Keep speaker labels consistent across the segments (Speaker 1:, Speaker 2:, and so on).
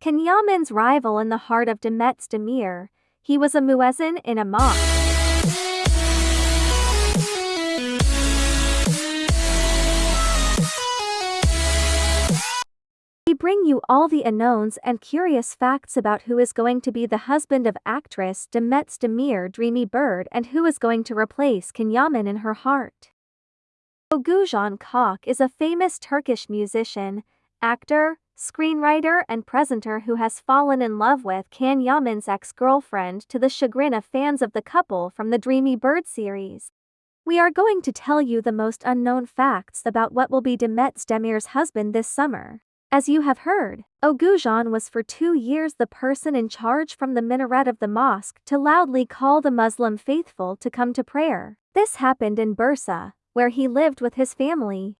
Speaker 1: Can Yaman's rival in the heart of Demet Özdemir, he was a muezzin in a mosque. We bring you all the unknowns and curious facts about who is going to be the husband of actress Demet Özdemir Dreamy Bird and who is going to replace Can Yaman in her heart. Oğuzhan Koç is a famous Turkish musician, actor, screenwriter and presenter who has fallen in love with Can Yaman's ex-girlfriend to the chagrin of fans of the couple from the Dreamy Bird series. We are going to tell you the most unknown facts about what will be Demet Özdemir's husband this summer. As you have heard, Oğuzhan was for two years the person in charge from the minaret of the mosque to loudly call the Muslim faithful to come to prayer. This happened in Bursa, where he lived with his family.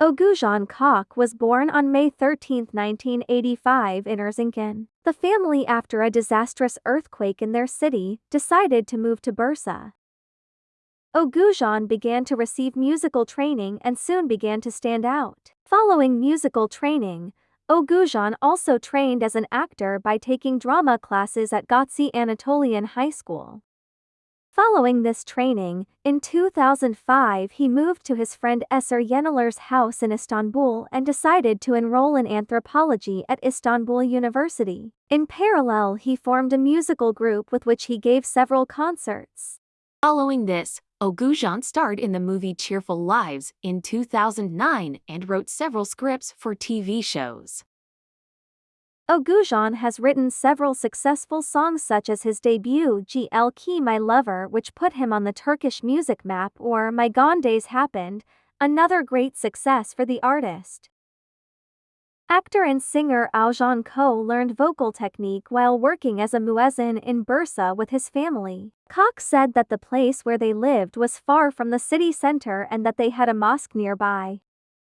Speaker 1: Oğuzhan Koç was born on May 13, 1985 in Erzincan. The family after a disastrous earthquake in their city, decided to move to Bursa. Oğuzhan began to receive musical training and soon began to stand out. Following musical training, Oğuzhan also trained as an actor by taking drama classes at Gazi Anatolian High School. Following this training, in 2005 he moved to his friend Eser Yenenler's house in Istanbul and decided to enroll in anthropology at Istanbul University. In parallel he formed a musical group with which he gave several concerts.
Speaker 2: Following this, Oğuzhan starred in the movie Cheerful Lives in 2009 and wrote several scripts for TV shows.
Speaker 1: Oğuzhan has written several successful songs such as his debut Gel Ki My Lover which put him on the Turkish music map or My Gone Days Happened, another great success for the artist. Actor and singer Oğuzhan Koç learned vocal technique while working as a muezzin in Bursa with his family. Koç said that the place where they lived was far from the city center and that they had a mosque nearby.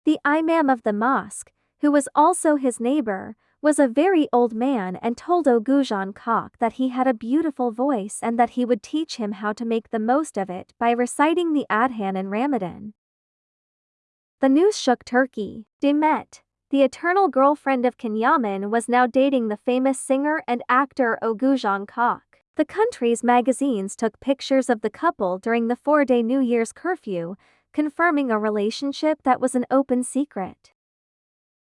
Speaker 1: The imam of the mosque, who was also his neighbor, was a very old man and told Oğuzhan Koç that he had a beautiful voice and that he would teach him how to make the most of it by reciting the Adhan in Ramadan. The news shook Turkey. Demet, the eternal girlfriend of Can Yaman was now dating the famous singer and actor Oğuzhan Koç. The country's magazines took pictures of the couple during the four-day New Year's curfew, confirming a relationship that was an open secret.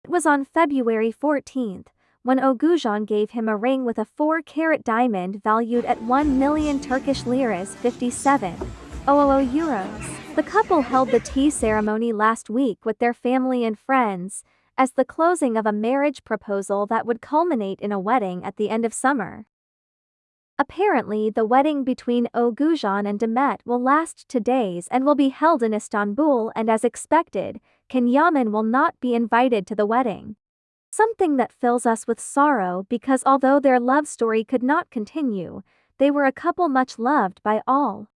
Speaker 1: It was on February 14, when Oğuzhan gave him a ring with a 4-carat diamond valued at 1 million Turkish liras 57 000 euros. The couple held the tea ceremony last week with their family and friends, as the closing of a marriage proposal that would culminate in a wedding at the end of summer. Apparently the wedding between Oğuzhan and Demet will last two days and will be held in Istanbul and as expected, Can Yaman will not be invited to the wedding. Something that fills us with sorrow because although their love story could not continue, they were a couple much loved by all.